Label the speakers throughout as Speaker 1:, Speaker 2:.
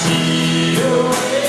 Speaker 1: see you.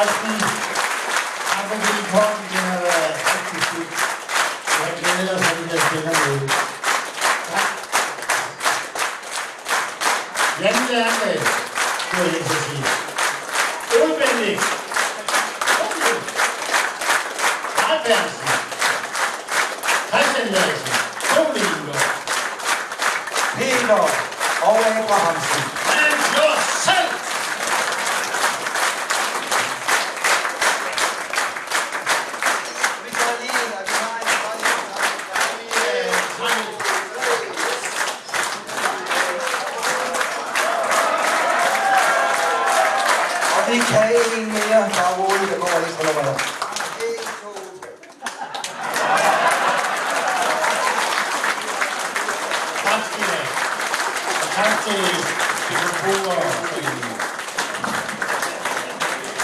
Speaker 1: ersten Antworten generell aufgeschickt. Ich erkläre das, wenn ich das generell. Länge, Länge. So, jetzt ist sie. Unbändig. Halbwärts. Halbwärts. Domingo.
Speaker 2: Peter. Ole Abrahamsen.
Speaker 1: Mensch, los!
Speaker 2: 你可以那样把我给弄完，你看到没有
Speaker 1: ？Thank you.